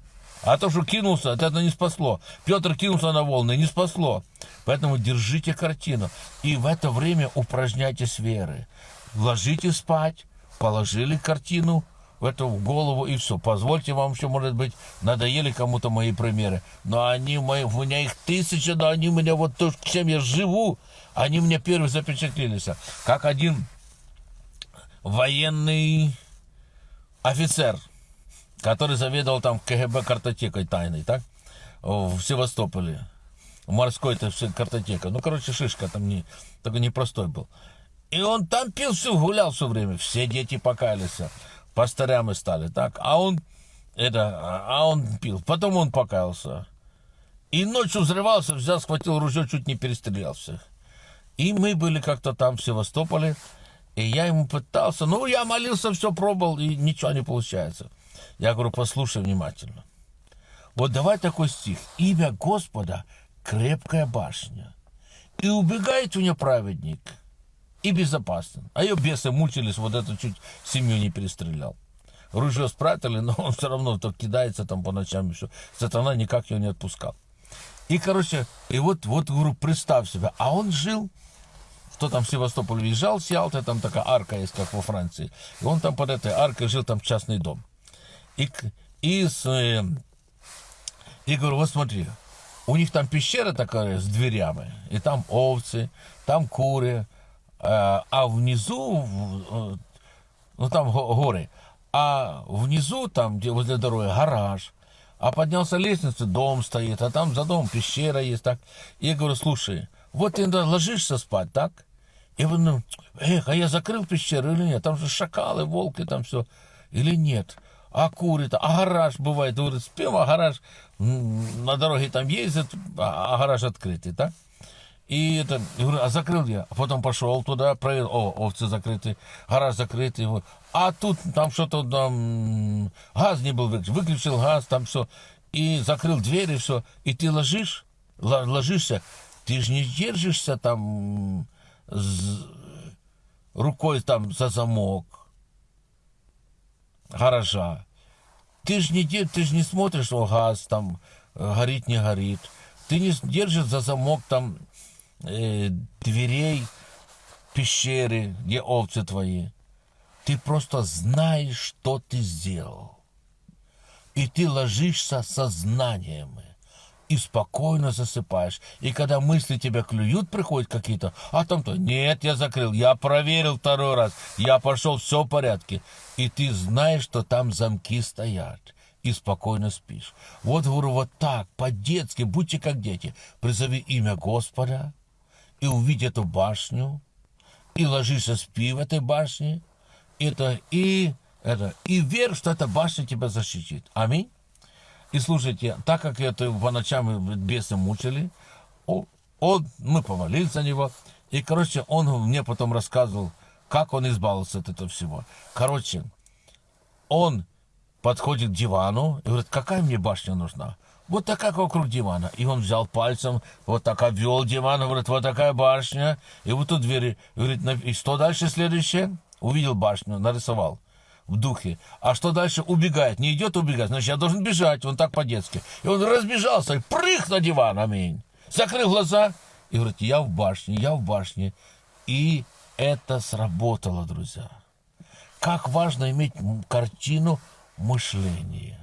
А то, что кинулся, это не спасло. Петр кинулся на волны, не спасло. Поэтому держите картину. И в это время упражняйтесь веры. Ложитесь спать, положили картину в эту в голову и все. Позвольте вам еще, может быть, надоели кому-то мои примеры. Но они мои, у меня их тысяча, но они у меня вот то, чем я живу, они мне первые запечатлелись. Как один военный офицер, который заведовал там КГБ картотекой тайной, так? В Севастополе. Морской это все картотека. Ну, короче, шишка там не, такой непростой был. И он там пил все, гулял все время. Все дети покаялись. Пастырями стали, так? А он, это, а он пил. Потом он покаялся. И ночью взрывался, взял, схватил ружье, чуть не перестрелял всех. И мы были как-то там в Севастополе, и я ему пытался, ну, я молился, все пробовал, и ничего не получается. Я говорю, послушай внимательно. Вот давай такой стих. Имя Господа – крепкая башня. И убегает у нее праведник, и безопасен. А ее бесы мучились, вот это чуть семью не перестрелял. Ружье спрятали, но он все равно то кидается там по ночам еще. Сатана никак его не отпускал. И, короче, и вот, вот, говорю, представь себе, а он жил, кто там в Севастополь въезжал с Ялты, там такая арка есть, как во Франции. И он там под этой аркой жил, там частный дом. И, и, с, э, и говорю, вот смотри, у них там пещера такая с дверями, и там овцы, там куры, а внизу, ну там го- горы, а внизу, там, где возле дороги, гараж, а поднялся лестницу, дом стоит, а там за домом пещера есть, так. Я говорю, слушай, вот ты ложишься спать, так? И вы, ну, эх, а я закрыл пещеру или нет? Там же шакалы, волки, там все. Или нет? А куры-то, а гараж бывает, говорит, спим, а гараж на дороге там ездит, а а гараж открытый, так? И это, я говорю, а закрыл я. А потом пошел туда, проверил, о, овцы закрыты, гараж закрытый. Вот. А тут там что-то там, газ не был выключен. Выключил газ, там все. И закрыл дверь, и все. И ты ложишь, ложишься, ты же не держишься там з- рукой там за замок гаража. Ты же не, ты ж не смотришь, о, газ там э, горит, не горит. Ты не с- держишь за замок там э, дверей пещеры, где овцы твои. Ты просто знаешь, что ты сделал. И ты ложишься со знаниями. и спокойно засыпаешь. И когда мысли тебя клюют, приходят какие-то, а там-то, нет, я закрыл, я проверил второй раз, я пошел, все в порядке. И ты знаешь, что там замки стоят и спокойно спишь. Вот, говорю, вот так, по-детски, будьте как дети. Призови имя Господа и увидь эту башню, и ложись и спи в этой башне. Это и, это, и верь, что эта башня тебя защитит. Аминь. И слушайте, так как это по ночам бесы мучили, он, он, мы помолились за него, и, короче, он мне потом рассказывал, как он избавился от этого всего. Короче, он подходит к дивану и говорит, какая мне башня нужна? Вот такая вокруг дивана. И он взял пальцем, вот так обвел диван, говорит, вот такая башня. И вот тут двери. Говорит, и что дальше следующее? Увидел башню, нарисовал в духе. А что дальше? Убегает. Не идет убегать. Значит, я должен бежать. Он так по-детски. И он разбежался и прыг на диван. Аминь. Закрыл глаза и говорит, я в башне, я в башне. И это сработало, друзья. Как важно иметь картину мышления.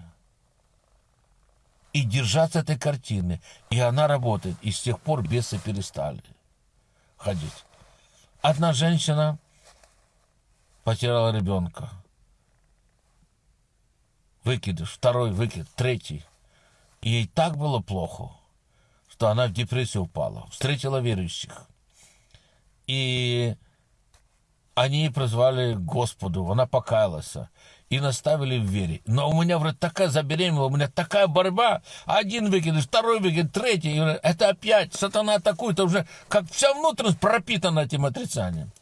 И держаться этой картины. И она работает. И с тех пор бесы перестали ходить. Одна женщина потеряла ребенка выкидыш, второй выкид, третий. Ей так было плохо, что она в депрессию упала. Встретила верующих. И они прозвали Господу, она покаялась и наставили в вере. Но у меня, вроде, такая забеременела, у меня такая борьба. Один выкидыш, второй выкид, третий. Это опять сатана атакует, уже как вся внутренность пропитана этим отрицанием.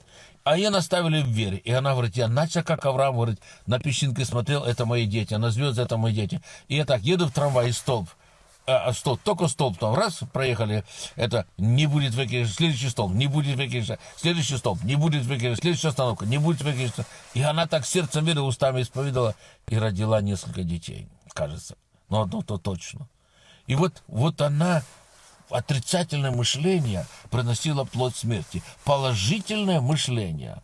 А ее наставили в вере. И она говорит, я начал, как Авраам, говорит, на песчинке смотрел, это мои дети, на звезды, это мои дети. И я так еду в трамвай, и столб. А, столб, только столб там, раз, проехали, это не будет выкидыш, следующий столб, не будет выкидыша, следующий столб, не будет выкидыша, следующая остановка, не будет выкидыша. И она так сердцем веры, устами исповедовала и родила несколько детей, кажется. Но одно то точно. И вот, вот она отрицательное мышление приносило плод смерти. Положительное мышление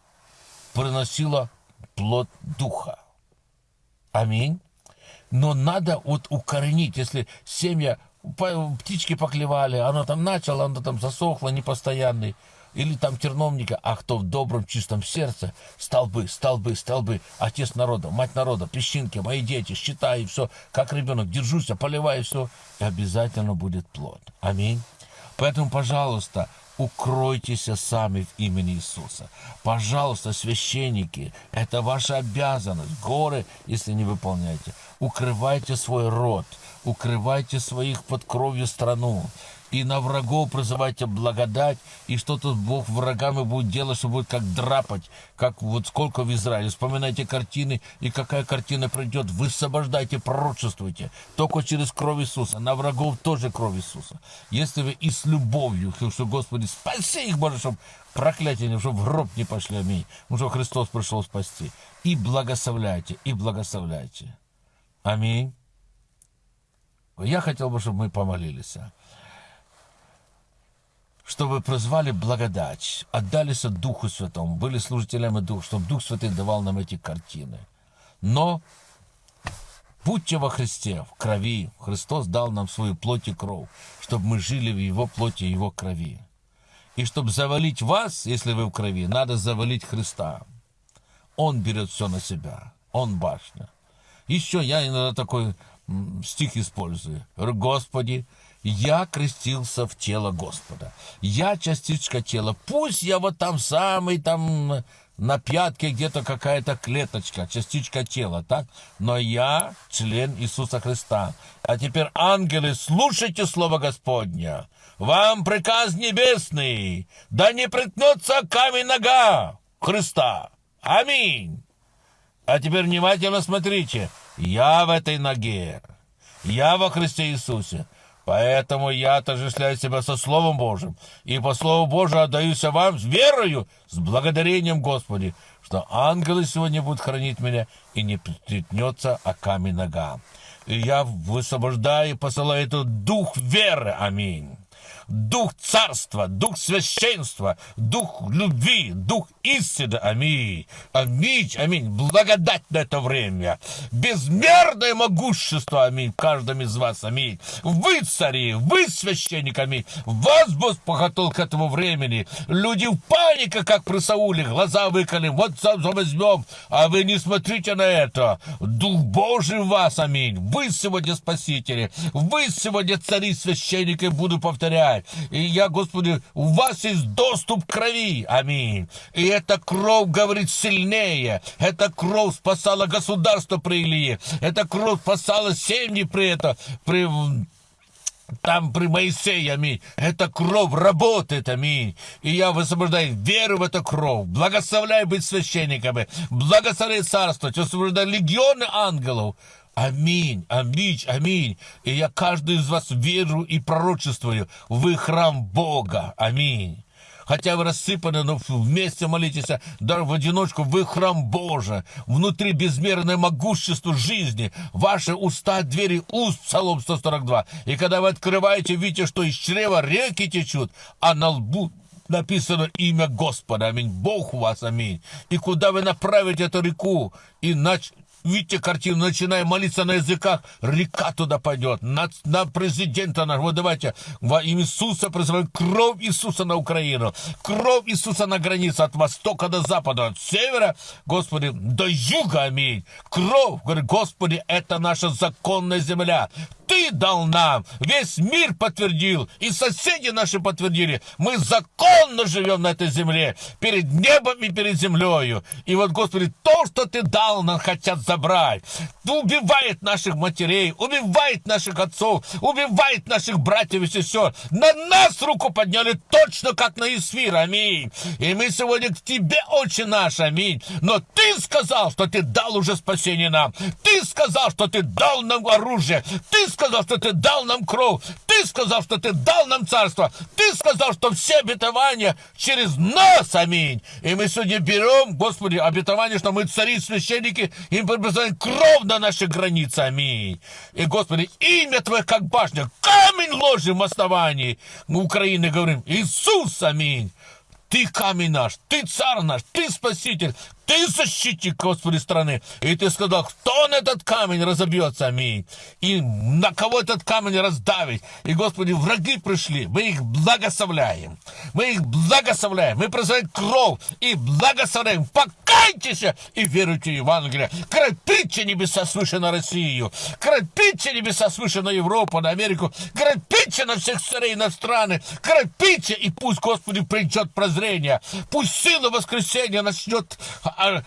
приносило плод духа. Аминь. Но надо вот укоренить, если семья, птички поклевали, оно там начало, оно там засохло, непостоянный, или там терновника, а кто в добром, чистом сердце, столбы, столбы, столбы, отец народа, мать народа, песчинки, мои дети, считай, и все, как ребенок, держусь, поливай, все, и обязательно будет плод. Аминь. Поэтому, пожалуйста, укройтесь сами в имени Иисуса. Пожалуйста, священники, это ваша обязанность. Горы, если не выполняете. Укрывайте свой род, укрывайте своих под кровью страну и на врагов призывайте благодать, и что-то Бог врагами будет делать, что будет как драпать, как вот сколько в Израиле. Вспоминайте картины, и какая картина придет. Высвобождайте, пророчествуйте. Только через кровь Иисуса. На врагов тоже кровь Иисуса. Если вы и с любовью, что, Господи, спаси их, Боже, чтобы проклятие, чтобы в гроб не пошли, аминь. Потому что Христос пришел спасти. И благословляйте, и благословляйте. Аминь. Я хотел бы, чтобы мы помолились чтобы прозвали благодать, отдались Духу Святому, были служителями Духа, чтобы Дух Святый давал нам эти картины. Но будьте во Христе, в крови. Христос дал нам свою плоть и кровь, чтобы мы жили в Его плоти и Его крови. И чтобы завалить вас, если вы в крови, надо завалить Христа. Он берет все на себя. Он башня. Еще я иногда такой стих использую. Господи, я крестился в тело Господа. Я частичка тела. Пусть я вот там самый там на пятке где-то какая-то клеточка, частичка тела, так? Но я член Иисуса Христа. А теперь, ангелы, слушайте Слово Господня. Вам приказ небесный, да не приткнется камень нога Христа. Аминь. А теперь внимательно смотрите. Я в этой ноге. Я во Христе Иисусе. Поэтому я отождествляю себя со Словом Божьим, и по Слову Божию отдаюсь вам с верою, с благодарением Господи, что ангелы сегодня будут хранить меня, и не приткнется о камень нога. И я высвобождаю и посылаю этот дух веры. Аминь. Дух царства, дух священства, дух любви, дух истины. Аминь. Аминь, аминь. Благодать на это время. Безмерное могущество, аминь, в каждом из вас, аминь. Вы цари, вы священник, аминь. Вас Бог похотел к этому времени. Люди в панике, как при Сауле, глаза выколи, вот возьмем, а вы не смотрите на это. Дух Божий в вас, аминь. Вы сегодня спасители, вы сегодня цари, священники, буду повторять. И я, Господи, у вас есть доступ к крови, аминь. И эта кровь говорит сильнее. Эта кровь спасала государство при Илии. Эта кровь спасала семьи при этом, при там при Моисее, аминь. Эта кровь работает, аминь. И я высвобождаю веру в эту кровь. Благословляю быть священниками. Благословляю царство. Высвобождаю легионы ангелов. Аминь, аминь, аминь. И я каждый из вас веру и пророчествую. Вы храм Бога. Аминь хотя вы рассыпаны, но вместе молитесь, даже в одиночку, вы храм Божий, внутри безмерное могущество жизни, ваши уста, двери уст, Псалом 142. И когда вы открываете, видите, что из чрева реки течут, а на лбу написано имя Господа, аминь, Бог у вас, аминь. И куда вы направите эту реку, иначе Видите картину, начиная молиться на языках, река туда пойдет, на, на президента нашего. Вот давайте во имя Иисуса призываем. Кровь Иисуса на Украину, кровь Иисуса на границе. От востока до запада, от севера, Господи, до юга, аминь. Кровь, говорит, Господи, это наша законная земля. Ты дал нам, весь мир подтвердил, и соседи наши подтвердили. Мы законно живем на этой земле, перед небом и перед землею. И вот, Господи, то, что Ты дал, нам хотят забрать. Убивает наших матерей, убивает наших отцов, убивает наших братьев и сестер. На нас руку подняли точно, как на Исфир, аминь. И мы сегодня к Тебе, Отче наш, аминь. Но Ты сказал, что Ты дал уже спасение нам. Ты сказал, что Ты дал нам оружие. Ты сказал, сказал, что ты дал нам кровь. Ты сказал, что ты дал нам царство. Ты сказал, что все обетования через нас, аминь. И мы сегодня берем, Господи, обетование, что мы цари, священники, и мы кровь на наши границы, аминь. И, Господи, имя Твое как башня, камень ложим в основании. Мы Украины говорим, Иисус, аминь. Ты камень наш, ты царь наш, ты спаситель, ты защитник, Господи, страны. И ты сказал, кто на этот камень разобьется, аминь. И на кого этот камень раздавить. И, Господи, враги пришли, мы их благословляем. Мы их благословляем. Мы призываем кровь и благословляем. Покайтесь и веруйте в Евангелие. Крепите небеса свыше на Россию. Крепите небеса свыше на Европу, на Америку. Крепите на всех царей, на страны. Крепите, и пусть, Господи, придет прозрение. Пусть сила воскресения начнет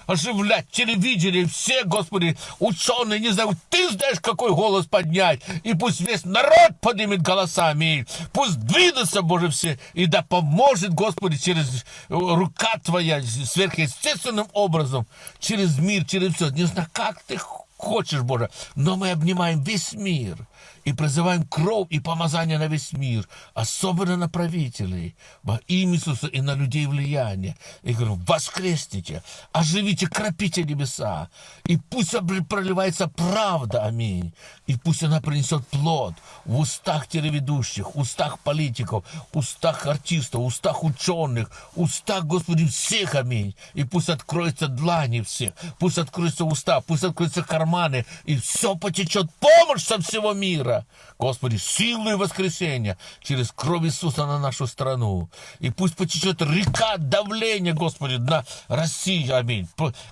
оживлять телевидение, все, Господи, ученые, не знаю, ты знаешь, какой голос поднять, и пусть весь народ поднимет голосами, пусть двинутся, Боже, все, и да поможет, Господи, через рука Твоя, сверхъестественным образом, через мир, через все, не знаю, как Ты хочешь, Боже, но мы обнимаем весь мир и призываем кровь и помазание на весь мир, особенно на правителей, во имя Иисуса и на людей влияния. И говорю, воскресните, оживите, кропите небеса, и пусть проливается правда, аминь, и пусть она принесет плод в устах телеведущих, устах политиков, устах артистов, устах ученых, устах, Господи, всех, аминь, и пусть откроются длани всех, пусть откроются уста, пусть откроются карманы, и все потечет помощь со всего мира, мира. Господи, силу и воскресения через кровь Иисуса на нашу страну. И пусть потечет река давления, Господи, на Россию. Аминь.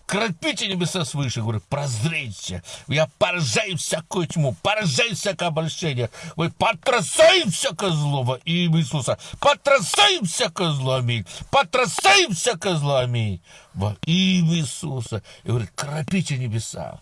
Кропите небеса свыше, говорю, прозрейте. Я поражаю всякую тьму, поражаю всякое обольщение. Вы потрясаем всякое зло во имя Иисуса. Потрясаем всякое зло, аминь. Потрясаем всякое зло, аминь. Во имя Иисуса. И говорит, кропите небеса.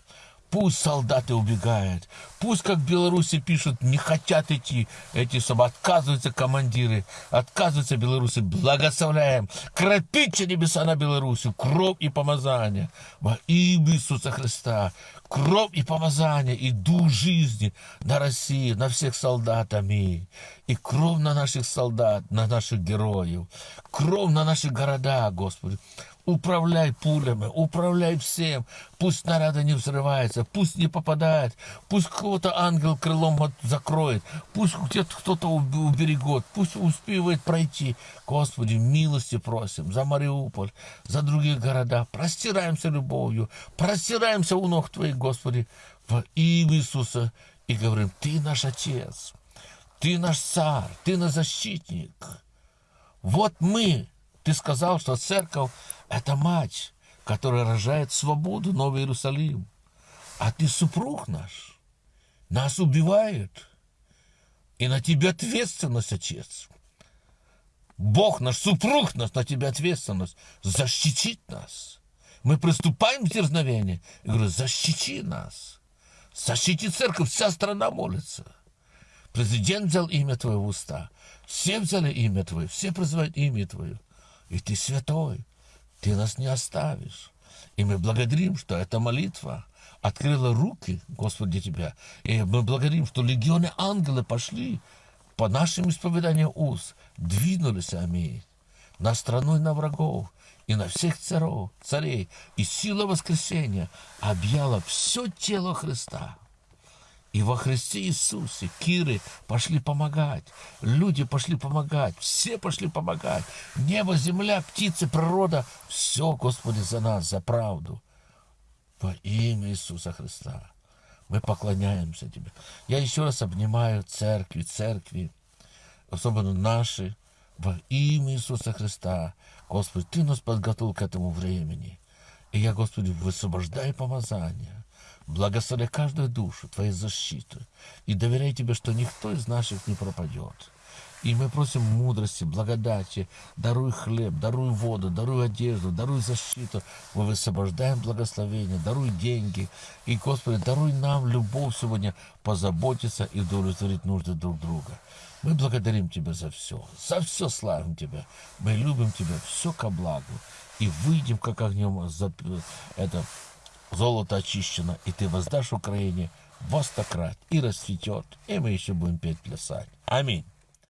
Пусть солдаты убегают. Пусть, как в Беларуси пишут, не хотят идти эти собы. Отказываются командиры. Отказываются белорусы. Благословляем. Кропите небеса на Беларуси. Кровь и помазание. Во имя Иисуса Христа. Кровь и помазание. И дух жизни на России, на всех солдат. Аминь. И кровь на наших солдат, на наших героев. Кровь на наши города, Господи. Управляй пулями, управляй всем. Пусть снаряды не взрываются, пусть не попадает, пусть кого-то ангел крылом закроет, пусть где-то кто-то уб- уберегет, пусть успевает пройти. Господи, милости просим за Мариуполь, за другие города. Простираемся любовью, простираемся у ног Твоих, Господи, во имя Иисуса. И говорим, Ты наш Отец, Ты наш Царь, Ты наш защитник. Вот мы. Ты сказал, что церковь – это мать, которая рожает свободу, Новый Иерусалим. А ты супруг наш. Нас убивают. И на тебя ответственность, отец. Бог наш, супруг наш, на тебя ответственность. Защитить нас. Мы приступаем к дерзновению. И говорю, защити нас. Защити церковь, вся страна молится. Президент взял имя Твое в уста. Все взяли имя Твое, все призывают имя Твое. И Ты святой, Ты нас не оставишь. И мы благодарим, что эта молитва открыла руки, Господи, Тебя. И мы благодарим, что легионы ангелы пошли по нашим исповеданиям уст, двинулись, аминь, на страну и на врагов, и на всех царов, царей. И сила воскресения объяла все тело Христа. И во Христе Иисусе Киры пошли помогать, люди пошли помогать, все пошли помогать. Небо, земля, птицы, природа. Все, Господи, за нас, за правду. Во имя Иисуса Христа. Мы поклоняемся Тебе. Я еще раз обнимаю церкви, церкви, особенно наши, во имя Иисуса Христа. Господи, Ты нас подготовил к этому времени. И я, Господи, высвобождаю помазание. Благослови каждую душу Твоей защиты. И доверяй Тебе, что никто из наших не пропадет. И мы просим мудрости, благодати, даруй хлеб, даруй воду, даруй одежду, даруй защиту. Мы высвобождаем благословение, даруй деньги. И, Господи, даруй нам любовь сегодня позаботиться и удовлетворить нужды друг друга. Мы благодарим Тебя за все, за все славим Тебя. Мы любим Тебя, все ко благу. И выйдем, как огнем, за это золото очищено, и Ты воздашь Украине во сто крат, и расцветет, и мы еще будем петь, плясать. Аминь.